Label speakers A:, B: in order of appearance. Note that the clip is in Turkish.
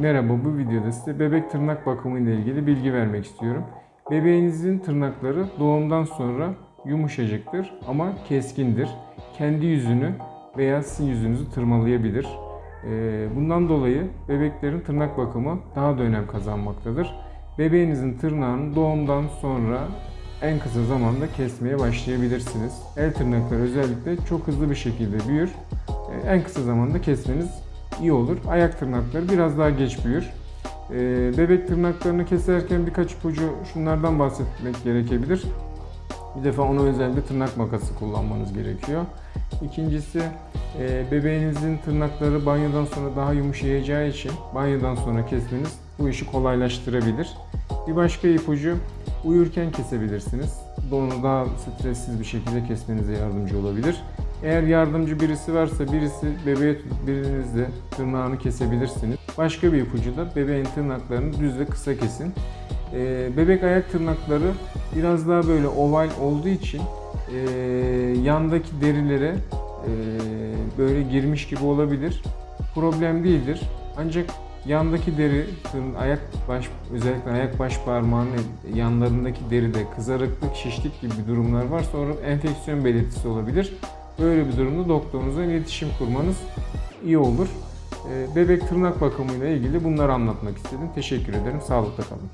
A: Merhaba bu videoda size bebek tırnak bakımı ile ilgili bilgi vermek istiyorum. Bebeğinizin tırnakları doğumdan sonra yumuşacıktır ama keskindir. Kendi yüzünü veya sizin yüzünüzü tırmalayabilir. Ee, Bundan dolayı bebeklerin tırnak bakımı daha da önem kazanmaktadır. Bebeğinizin tırnağını doğumdan sonra en kısa zamanda kesmeye başlayabilirsiniz. El tırnakları özellikle çok hızlı bir şekilde büyür. Ee, En kısa zamanda kesmeniz iyi olur. Ayak tırnakları biraz daha geç büyür. Ee, bebek tırnaklarını keserken birkaç ipucu şunlardan bahsetmek gerekebilir. Bir defa ona özel bir tırnak makası kullanmanız gerekiyor. İkincisi e, bebeğinizin tırnakları banyodan sonra daha yumuşayacağı için banyodan sonra kesmeniz bu işi kolaylaştırabilir. Bir başka ipucu uyurken kesebilirsiniz. Onu daha stressiz bir şekilde kesmenize yardımcı olabilir. Eğer yardımcı birisi varsa birisi bebeğe tutup biriniz de tırnağını kesebilirsiniz. Başka bir ipucu da bebeğin tırnaklarını düz ve kısa kesin. Ee, bebek ayak tırnakları biraz daha böyle oval olduğu için e, yandaki derilere e, böyle girmiş gibi olabilir. Problem değildir. Ancak yandaki deri, ayak baş, özellikle ayak baş parmağının yanlarındaki deride kızarıklık, şişlik gibi durumlar varsa orada enfeksiyon belirtisi olabilir. Böyle bir durumda doktorunuzla iletişim kurmanız iyi olur. Ee, Bebek tırnak bakımıyla ilgili bunları anlatmak istedim. Teşekkür ederim. Sağlıkla kalın.